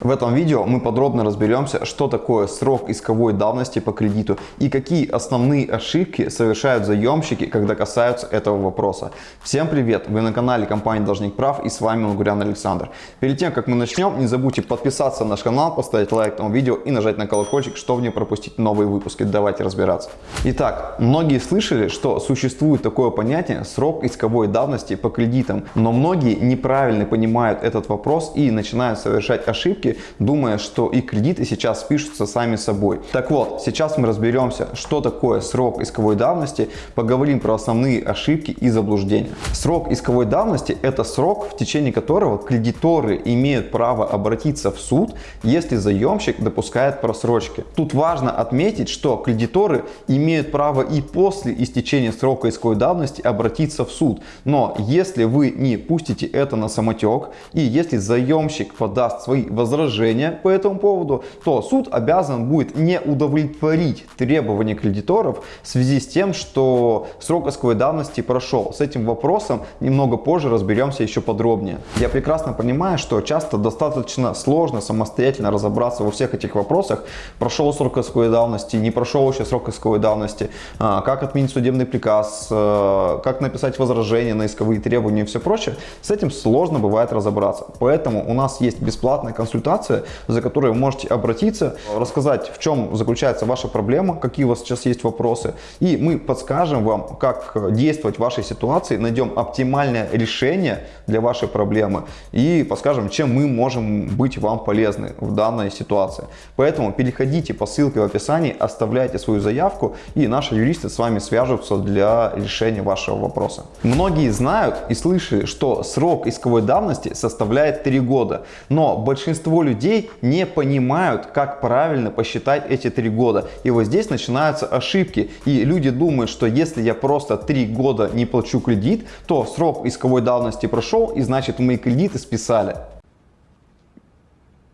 В этом видео мы подробно разберемся, что такое срок исковой давности по кредиту и какие основные ошибки совершают заемщики, когда касаются этого вопроса. Всем привет! Вы на канале компании Должник Прав и с вами Лугурян Александр. Перед тем, как мы начнем, не забудьте подписаться на наш канал, поставить лайк этому видео и нажать на колокольчик, чтобы не пропустить новые выпуски. Давайте разбираться. Итак, многие слышали, что существует такое понятие срок исковой давности по кредитам, но многие неправильно понимают этот вопрос и начинают совершать ошибки ошибки, думая, что и кредиты сейчас пишутся сами собой. Так вот, сейчас мы разберемся, что такое срок исковой давности, поговорим про основные ошибки и заблуждения. Срок исковой давности – это срок, в течение которого кредиторы имеют право обратиться в суд, если заемщик допускает просрочки. Тут важно отметить, что кредиторы имеют право и после истечения срока исковой давности обратиться в суд. Но если вы не пустите это на самотек и если заемщик подаст свои возражения, возражения по этому поводу, то суд обязан будет не удовлетворить требования кредиторов в связи с тем, что срок исковой давности прошел. С этим вопросом немного позже разберемся еще подробнее. Я прекрасно понимаю, что часто достаточно сложно самостоятельно разобраться во всех этих вопросах. Прошел срок исковой давности, не прошел еще срок исковой давности, а, как отменить судебный приказ, а, как написать возражение на исковые требования и все прочее. С этим сложно бывает разобраться. Поэтому у нас есть бесплатная консультация консультация, за которой вы можете обратиться, рассказать, в чем заключается ваша проблема, какие у вас сейчас есть вопросы. И мы подскажем вам, как действовать в вашей ситуации, найдем оптимальное решение для вашей проблемы и подскажем, чем мы можем быть вам полезны в данной ситуации. Поэтому переходите по ссылке в описании, оставляйте свою заявку и наши юристы с вами свяжутся для решения вашего вопроса. Многие знают и слышали, что срок исковой давности составляет 3 года, но большинство большинство людей не понимают, как правильно посчитать эти три года. И вот здесь начинаются ошибки. И люди думают, что если я просто три года не плачу кредит, то срок исковой давности прошел и значит мои кредиты списали.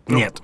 Нет.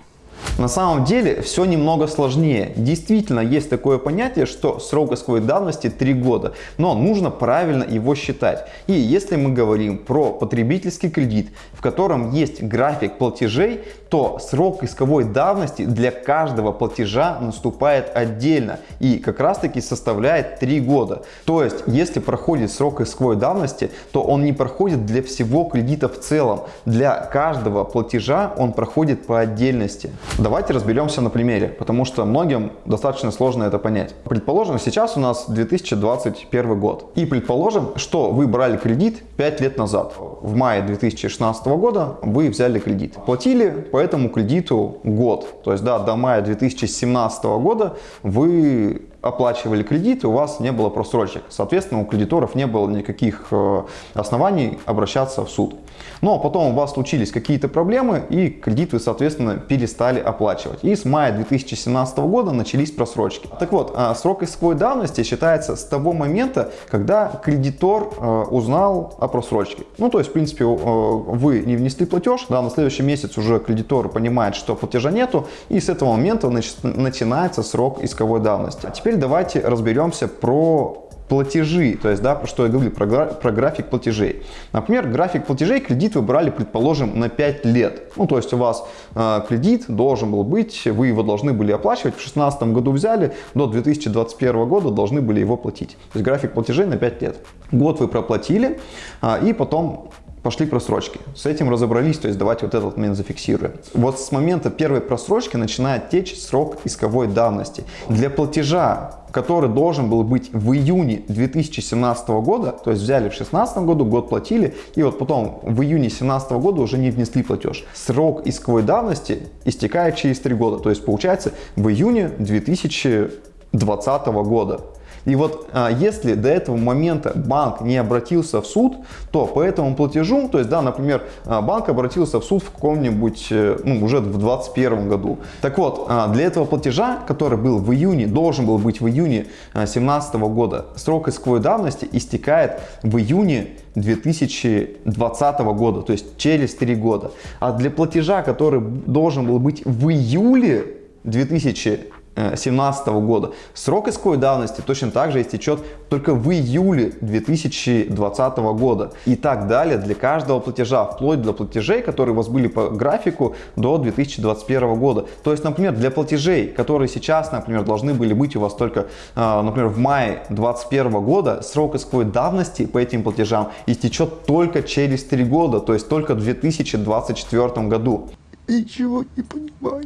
На самом деле все немного сложнее. Действительно есть такое понятие, что срок исковой давности 3 года, но нужно правильно его считать. И если мы говорим про потребительский кредит, в котором есть график платежей, то срок исковой давности для каждого платежа наступает отдельно и как раз таки составляет 3 года. То есть если проходит срок исковой давности, то он не проходит для всего кредита в целом. Для каждого платежа он проходит по отдельности. Давайте разберемся на примере, потому что многим достаточно сложно это понять. Предположим, сейчас у нас 2021 год. И предположим, что вы брали кредит 5 лет назад. В мае 2016 года вы взяли кредит. Платили по этому кредиту год. То есть да, до мая 2017 года вы оплачивали кредит, и у вас не было просрочек. Соответственно, у кредиторов не было никаких э, оснований обращаться в суд. Но потом у вас случились какие-то проблемы, и кредит вы, соответственно, перестали оплачивать. И с мая 2017 года начались просрочки. Так вот, а, срок исковой давности считается с того момента, когда кредитор э, узнал о просрочке. Ну, то есть, в принципе, э, вы не внесли платеж, да, на следующий месяц уже кредитор понимает, что платежа нету, и с этого момента начинается срок исковой давности. А теперь теперь давайте разберемся про платежи, то есть, да, что я говорил, про, про график платежей. Например, график платежей, кредит вы брали, предположим, на 5 лет. Ну, то есть у вас э, кредит должен был быть, вы его должны были оплачивать, в 2016 году взяли, до 2021 года должны были его платить. То есть график платежей на 5 лет. Год вы проплатили, э, и потом пошли просрочки. С этим разобрались, то есть давайте вот этот момент зафиксируем. Вот с момента первой просрочки начинает течь срок исковой давности. Для платежа, который должен был быть в июне 2017 года, то есть взяли в 2016 году, год платили, и вот потом в июне 2017 года уже не внесли платеж. Срок исковой давности истекает через 3 года, то есть получается в июне 2020 года. И вот а, если до этого момента банк не обратился в суд, то по этому платежу, то есть, да, например, а, банк обратился в суд в каком-нибудь, э, ну, уже в 2021 году. Так вот, а, для этого платежа, который был в июне, должен был быть в июне 2017 года, срок исковой давности истекает в июне 2020 года, то есть через 3 года. А для платежа, который должен был быть в июле 2000 2017 года. Срок исковой давности точно так же истечет только в июле 2020 года. И так далее для каждого платежа, вплоть до платежей, которые у вас были по графику до 2021 года. То есть, например, для платежей, которые сейчас, например, должны были быть у вас только, а, например, в мае 2021 года, срок исковой давности по этим платежам истечет только через 3 года, то есть только в 2024 году. Ничего не понимаю.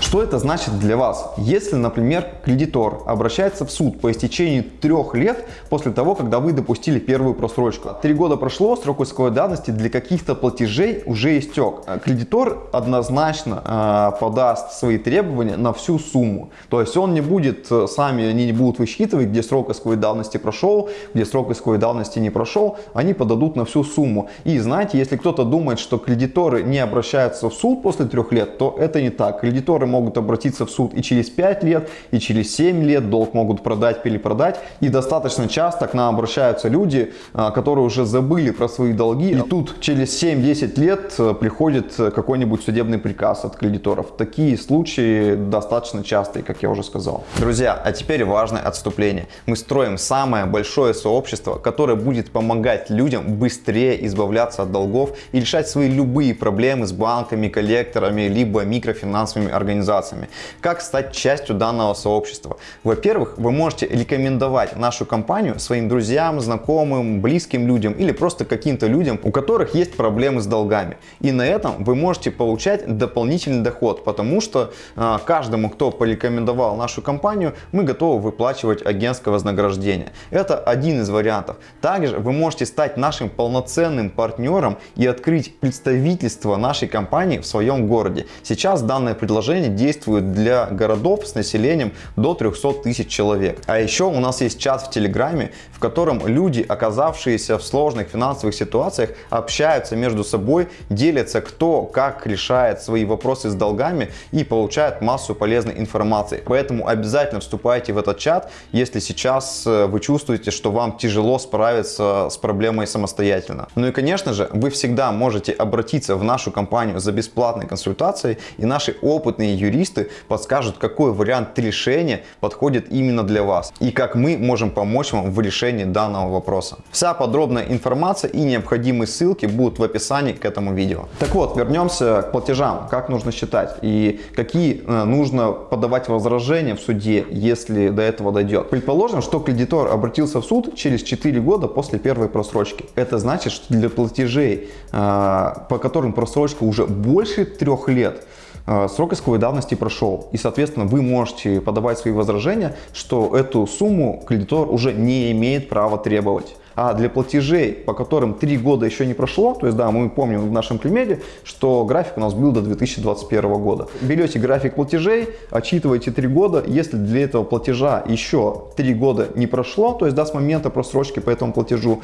Что это значит для вас? Если, например, кредитор обращается в суд по истечении трех лет после того, когда вы допустили первую просрочку. Три года прошло, срок исковой давности для каких-то платежей уже истек. Кредитор однозначно э, подаст свои требования на всю сумму. То есть он не будет, э, сами они не будут высчитывать, где срок исковой давности прошел, где срок исковой давности не прошел. Они подадут на всю сумму. И знаете, если кто-то думает, что кредиторы не обращаются в суд после трех лет, то это не так. Кредиторы могут обратиться в суд и через 5 лет, и через 7 лет, долг могут продать, перепродать. И достаточно часто к нам обращаются люди, а, которые уже забыли про свои долги. И тут через 7-10 лет э, приходит какой-нибудь судебный приказ от кредиторов. Такие случаи достаточно частые, как я уже сказал. Друзья, а теперь важное отступление. Мы строим самое большое сообщество, которое будет помогать людям быстрее избавляться от долгов и решать свои любые проблемы с банками, коллекторами, либо микрофинансовыми организациями организациями. Как стать частью данного сообщества? Во-первых, вы можете рекомендовать нашу компанию своим друзьям, знакомым, близким людям или просто каким-то людям, у которых есть проблемы с долгами. И на этом вы можете получать дополнительный доход, потому что э, каждому, кто порекомендовал нашу компанию, мы готовы выплачивать агентское вознаграждение. Это один из вариантов. Также вы можете стать нашим полноценным партнером и открыть представительство нашей компании в своем городе. Сейчас данное предложение приложение действует для городов с населением до 300 тысяч человек. А еще у нас есть чат в Телеграме, в котором люди, оказавшиеся в сложных финансовых ситуациях, общаются между собой, делятся кто как решает свои вопросы с долгами и получают массу полезной информации. Поэтому обязательно вступайте в этот чат, если сейчас э, вы чувствуете, что вам тяжело справиться с проблемой самостоятельно. Ну и конечно же, вы всегда можете обратиться в нашу компанию за бесплатной консультацией и наши опытные юристы подскажут, какой вариант решения подходит именно для вас и как мы можем помочь вам в решении данного вопроса. Вся подробная информация и необходимые ссылки будут в описании к этому видео. Так вот, вернемся к платежам. Как нужно считать и какие э, нужно подавать возражения в суде, если до этого дойдет. Предположим, что кредитор обратился в суд через 4 года после первой просрочки. Это значит, что для платежей, э, по которым просрочка уже больше трех лет, срок исковой давности прошел. И, соответственно, вы можете подавать свои возражения, что эту сумму кредитор уже не имеет права требовать. А для платежей, по которым 3 года еще не прошло, то есть, да, мы помним в нашем примере, что график у нас был до 2021 года. Берете график платежей, отчитываете 3 года, если для этого платежа еще 3 года не прошло, то есть, да, с момента просрочки по этому платежу,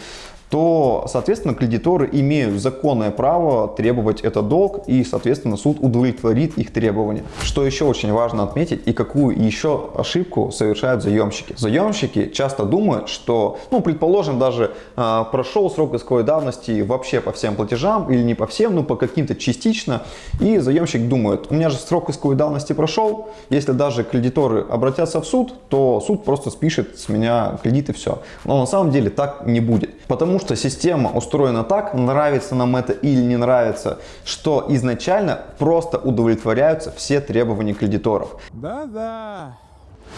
то, соответственно, кредиторы имеют законное право требовать этот долг и, соответственно, суд удовлетворит их требования. Что еще очень важно отметить и какую еще ошибку совершают заемщики. Заемщики часто думают, что, ну, предположим, даже э, прошел срок исковой давности вообще по всем платежам или не по всем, ну, по каким-то частично, и заемщик думает, у меня же срок исковой давности прошел, если даже кредиторы обратятся в суд, то суд просто спишет с меня кредит и все. Но на самом деле так не будет, потому что система устроена так, нравится нам это или не нравится, что изначально просто удовлетворяются все требования кредиторов. Да-да.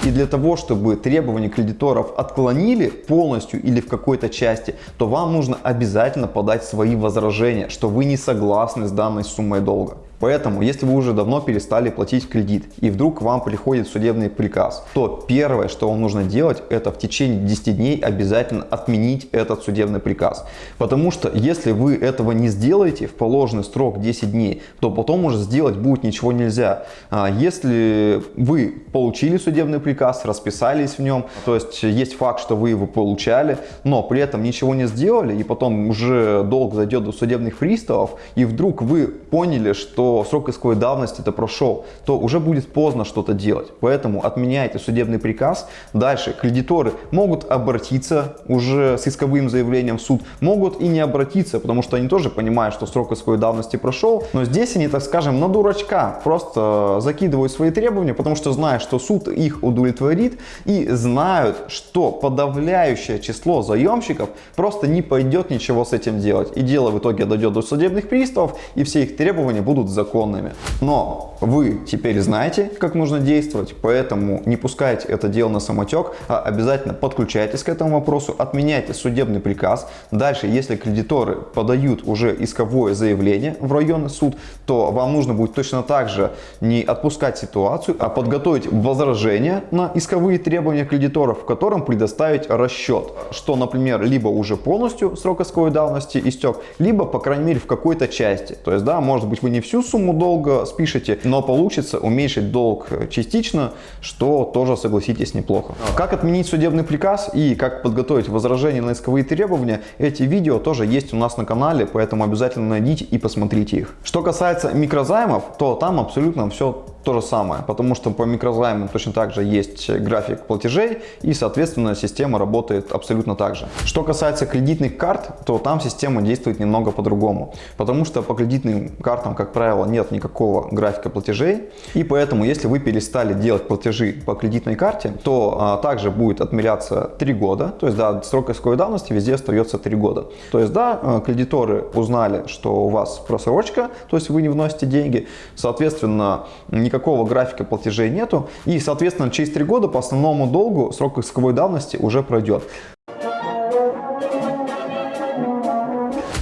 И для того, чтобы требования кредиторов отклонили полностью или в какой-то части, то вам нужно обязательно подать свои возражения, что вы не согласны с данной суммой долга. Поэтому, если вы уже давно перестали платить кредит и вдруг вам приходит судебный приказ, то первое, что вам нужно делать, это в течение 10 дней обязательно отменить этот судебный приказ. Потому что если вы этого не сделаете в положенный срок 10 дней, то потом уже сделать будет ничего нельзя. А если вы получили судебный приказ, расписались в нем, то есть есть факт, что вы его получали, но при этом ничего не сделали, и потом уже долг зайдет до судебных приставов, и вдруг вы поняли, что срок исковой давности это прошел, то уже будет поздно что-то делать. Поэтому отменяйте судебный приказ. Дальше кредиторы могут обратиться уже с исковым заявлением в суд, могут и не обратиться, потому что они тоже понимают, что срок исковой давности прошел. Но здесь они, так скажем, на дурачка просто закидывают свои требования, потому что знают, что суд их удовлетворит и знают, что подавляющее число заемщиков просто не пойдет ничего с этим делать. И дело в итоге дойдет до судебных приставов, и все их требования будут законными. Но вы теперь знаете, как нужно действовать, поэтому не пускайте это дело на самотек, а обязательно подключайтесь к этому вопросу, отменяйте судебный приказ. Дальше, если кредиторы подают уже исковое заявление в районный суд, то вам нужно будет точно так же не отпускать ситуацию, а подготовить возражение на исковые требования кредиторов, в котором предоставить расчет, что, например, либо уже полностью срок исковой давности истек, либо, по крайней мере, в какой-то части. То есть, да, может быть, вы не всю сумму долга спишете, но получится уменьшить долг частично, что тоже, согласитесь, неплохо. Как отменить судебный приказ и как подготовить возражение на исковые требования, эти видео тоже есть у нас на канале, поэтому обязательно найдите и посмотрите их. Что касается микрозаймов, то там абсолютно все то же самое, потому что по микрозаймам точно так же есть график платежей и, соответственно, система работает абсолютно так же. Что касается кредитных карт, то там система действует немного по-другому, потому что по кредитным картам, как правило, нет никакого графика платежей, и поэтому, если вы перестали делать платежи по кредитной карте, то а, также будет отмеряться 3 года, то есть, да, срок исковой давности везде остается 3 года. То есть, да, а, кредиторы узнали, что у вас просрочка, то есть вы не вносите деньги, соответственно, никакого никакого графика платежей нету. И, соответственно, через 3 года по основному долгу срок исковой давности уже пройдет.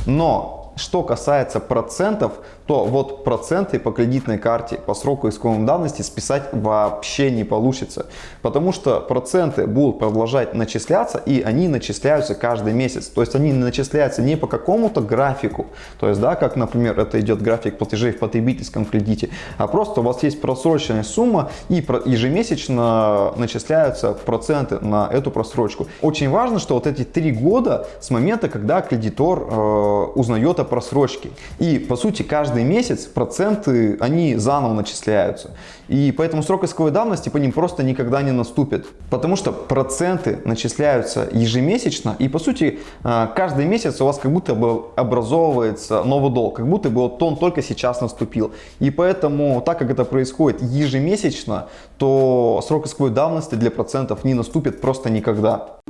Но что касается процентов, то вот проценты по кредитной карте по сроку исковой давности списать вообще не получится. Потому что проценты будут продолжать начисляться и они начисляются каждый месяц. То есть они начисляются не по какому-то графику, то есть да, как например это идет график платежей в потребительском кредите, а просто у вас есть просроченная сумма и ежемесячно начисляются проценты на эту просрочку. Очень важно, что вот эти три года с момента, когда кредитор э, узнает о просрочке. И по сути каждый месяц проценты, они заново начисляются. И поэтому срок исковой давности по ним просто никогда не наступит. Потому что проценты начисляются ежемесячно. И по сути э, каждый месяц у вас как будто бы образовывается новый долг. Как будто бы вот он только сейчас наступил. И поэтому так как это происходит ежемесячно, то срок исковой давности для процентов не наступит просто никогда.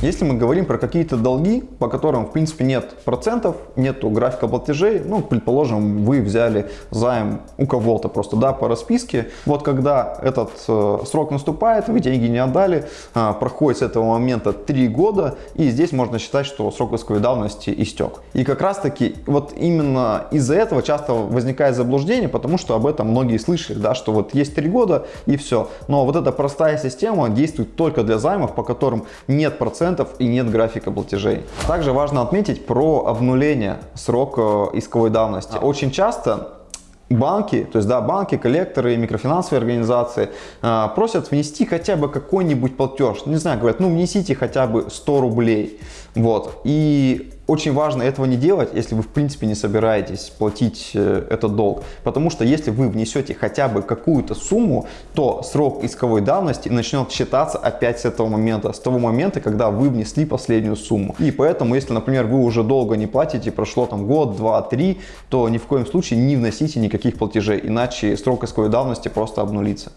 Если мы говорим про какие-то долги, по которым в принципе нет процентов, нету графика платежей, ну, предположим, вы взяли займ у кого-то просто, да, по расписке. Вот когда этот э, срок наступает, вы деньги не отдали, э, проходит с этого момента 3 года, и здесь можно считать, что срок исковой давности истек. И как раз таки вот именно из-за этого часто возникает заблуждение, потому что об этом многие слышали, да, что вот есть 3 года и все. Но вот эта простая система действует только для займов, по которым нет процентов процентов и нет графика платежей. Также важно отметить про обнуление срока исковой давности. Очень часто банки, то есть да, банки, коллекторы, микрофинансовые организации э, просят внести хотя бы какой-нибудь платеж. Не знаю, говорят, ну внесите хотя бы 100 рублей. Вот. И очень важно этого не делать, если вы в принципе не собираетесь платить э, этот долг. Потому что если вы внесете хотя бы какую-то сумму, то срок исковой давности начнет считаться опять с этого момента, с того момента, когда вы внесли последнюю сумму. И поэтому, если, например, вы уже долго не платите, прошло там год, два, три, то ни в коем случае не вносите никаких платежей, иначе срок исковой давности просто обнулится.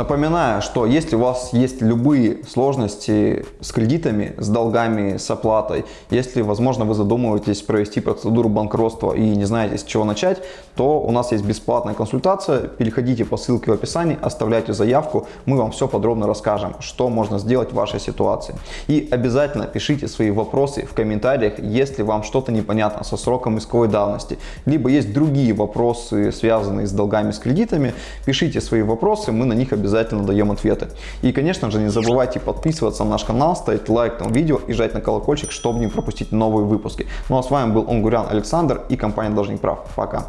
Напоминаю, что если у вас есть любые сложности с кредитами, с долгами, с оплатой, если, возможно, вы задумываетесь провести процедуру банкротства и не знаете, с чего начать, то у нас есть бесплатная консультация. Переходите по ссылке в описании, оставляйте заявку, мы вам все подробно расскажем, что можно сделать в вашей ситуации. И обязательно пишите свои вопросы в комментариях, если вам что-то непонятно со сроком исковой давности, либо есть другие вопросы, связанные с долгами, с кредитами, пишите свои вопросы, мы на них обязательно обязательно даем ответы. И, конечно же, не забывайте подписываться на наш канал, ставить лайк этому видео и жать на колокольчик, чтобы не пропустить новые выпуски. Ну а с вами был Онгурян Александр и компания Должник Прав. Пока!